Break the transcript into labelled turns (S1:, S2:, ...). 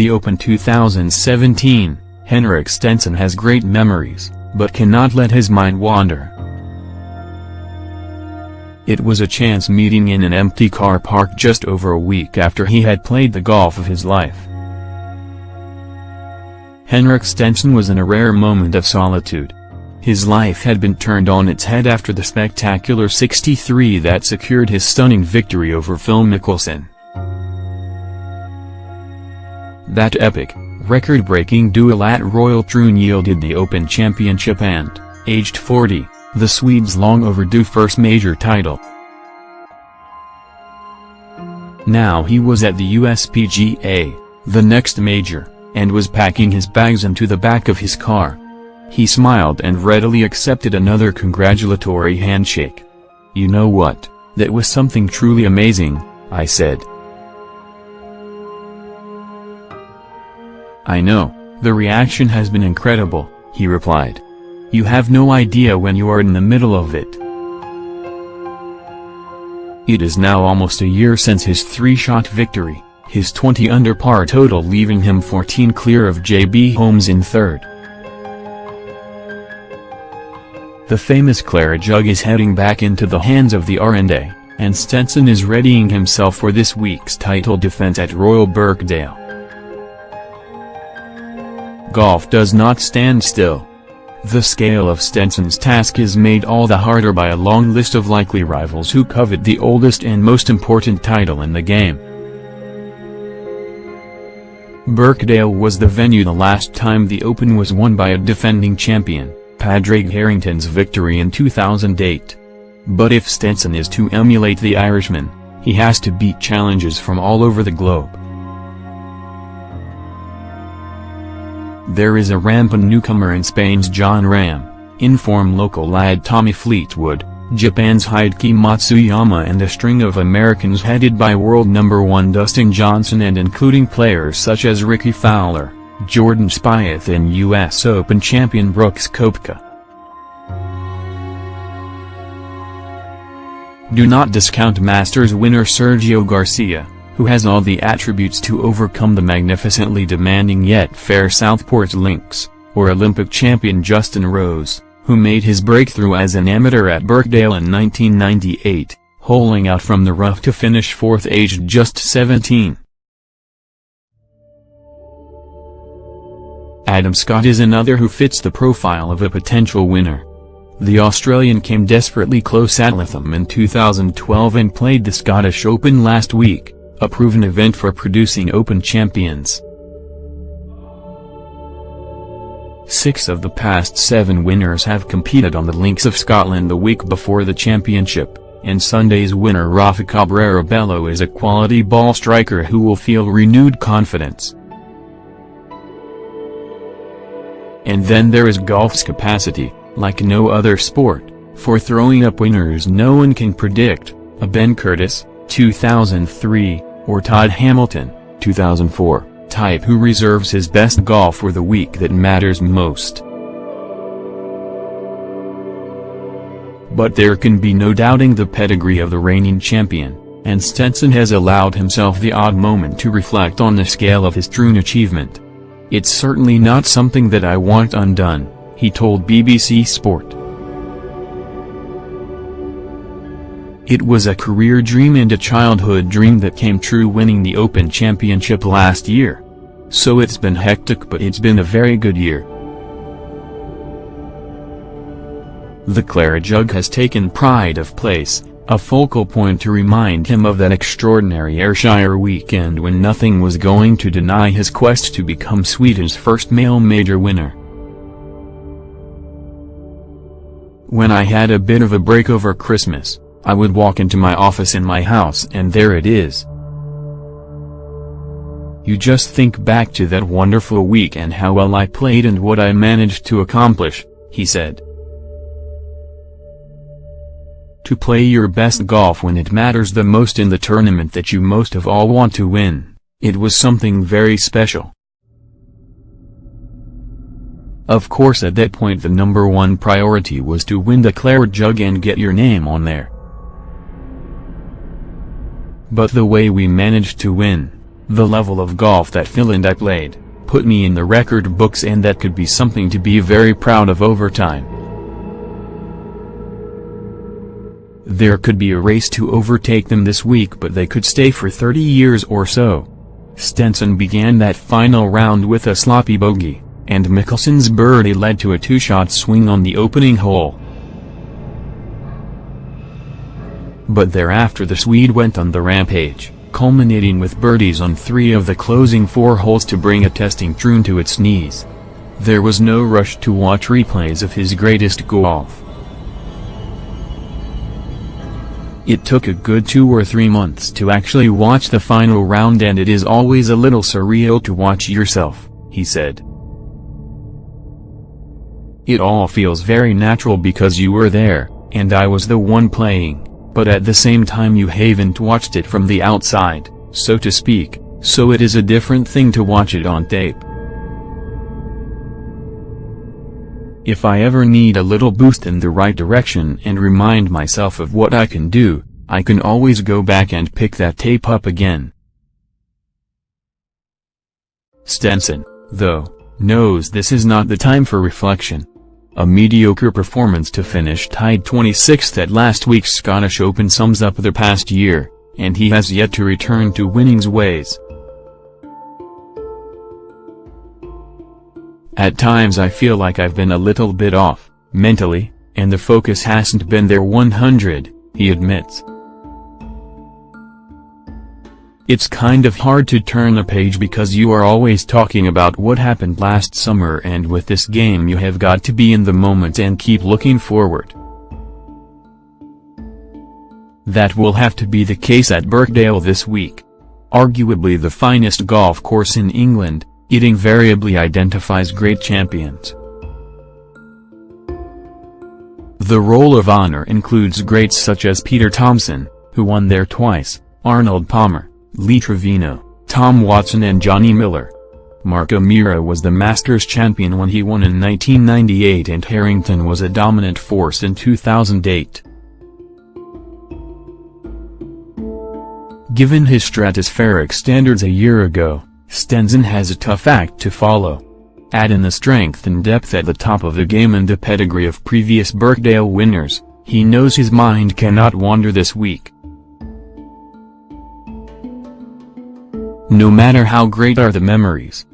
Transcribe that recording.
S1: The Open 2017, Henrik Stenson has great memories, but cannot let his mind wander. It was a chance meeting in an empty car park just over a week after he had played the golf of his life. Henrik Stenson was in a rare moment of solitude. His life had been turned on its head after the spectacular 63 that secured his stunning victory over Phil Mickelson. That epic, record-breaking duel at Royal Troon yielded the Open Championship and, aged 40, the Swede's long overdue first major title. Now he was at the USPGA, the next major, and was packing his bags into the back of his car. He smiled and readily accepted another congratulatory handshake. You know what, that was something truly amazing, I said. I know, the reaction has been incredible, he replied. You have no idea when you are in the middle of it. It is now almost a year since his three-shot victory, his 20 under par total leaving him 14 clear of J.B. Holmes in third. The famous Claret Jug is heading back into the hands of the R&A, and Stenson is readying himself for this week's title defense at Royal Birkdale. Golf does not stand still. The scale of Stenson's task is made all the harder by a long list of likely rivals who covet the oldest and most important title in the game. Birkdale was the venue the last time the Open was won by a defending champion. Padraig Harrington's victory in 2008. But if Stenson is to emulate the Irishman, he has to beat challenges from all over the globe. There is a rampant newcomer in Spain's Jon Rahm, in-form local lad Tommy Fleetwood, Japan's Hideki Matsuyama and a string of Americans headed by world number one Dustin Johnson and including players such as Rickie Fowler. Jordan Spieth and U.S. Open champion Brooks Koepka. Do not discount Masters winner Sergio Garcia, who has all the attributes to overcome the magnificently demanding yet fair Southport Links, or Olympic champion Justin Rose, who made his breakthrough as an amateur at Birkdale in 1998, holing out from the rough to finish fourth aged just 17. Adam Scott is another who fits the profile of a potential winner. The Australian came desperately close at Lytham in 2012 and played the Scottish Open last week, a proven event for producing Open champions. Six of the past seven winners have competed on the links of Scotland the week before the championship, and Sunday's winner Rafa Cabrera Bello is a quality ball striker who will feel renewed confidence. And then there is golf's capacity, like no other sport, for throwing up winners no one can predict, a Ben Curtis, 2003, or Todd Hamilton, 2004, type who reserves his best golf for the week that matters most. But there can be no doubting the pedigree of the reigning champion, and Stenson has allowed himself the odd moment to reflect on the scale of his true achievement. It's certainly not something that I want undone, he told BBC Sport. It was a career dream and a childhood dream that came true winning the Open Championship last year. So it's been hectic but it's been a very good year. The Claret Jug has taken pride of place, a focal point to remind him of that extraordinary Ayrshire weekend when nothing was going to deny his quest to become Sweden's first male major winner. When I had a bit of a break over Christmas, I would walk into my office in my house and there it is. You just think back to that wonderful week and how well I played and what I managed to accomplish, he said. To play your best golf when it matters the most in the tournament that you most of all want to win, it was something very special. Of course at that point the number one priority was to win the Claret Jug and get your name on there. But the way we managed to win, The level of golf that Phil and I played, put me in the record books and that could be something to be very proud of over time. There could be a race to overtake them this week but they could stay for 30 years or so. Stenson began that final round with a sloppy bogey, and Mickelson's birdie led to a two-shot swing on the opening hole. But thereafter the Swede went on the rampage, culminating with birdies on three of the closing four holes to bring a testing Troon to its knees. There was no rush to watch replays of his greatest golf. It took a good two or three months to actually watch the final round and it is always a little surreal to watch yourself, he said. It all feels very natural because you were there, and I was the one playing, but at the same time you haven't watched it from the outside, so to speak, so it is a different thing to watch it on tape. If I ever need a little boost in the right direction and remind myself of what I can do, I can always go back and pick that tape up again. Stenson, though, knows this is not the time for reflection. A mediocre performance to finish tied 26th at last week's Scottish Open sums up the past year, and he has yet to return to winning's ways. At times I feel like I've been a little bit off, mentally, and the focus hasn't been there 100, he admits. It's kind of hard to turn a page because you are always talking about what happened last summer and with this game you have got to be in the moment and keep looking forward. That will have to be the case at Birkdale this week. Arguably the finest golf course in England, it invariably identifies great champions. The roll of honor includes greats such as Peter Thomson, who won there twice, Arnold Palmer, Lee Trevino, Tom Watson and Johnny Miller. Mark O'Meara was the Masters champion when he won in 1998 and Harrington was a dominant force in 2008. Given his stratospheric standards a year ago, Stenson has a tough act to follow. Add in the strength and depth at the top of the game and the pedigree of previous Birkdale winners, he knows his mind cannot wander this week. No matter how great are the memories,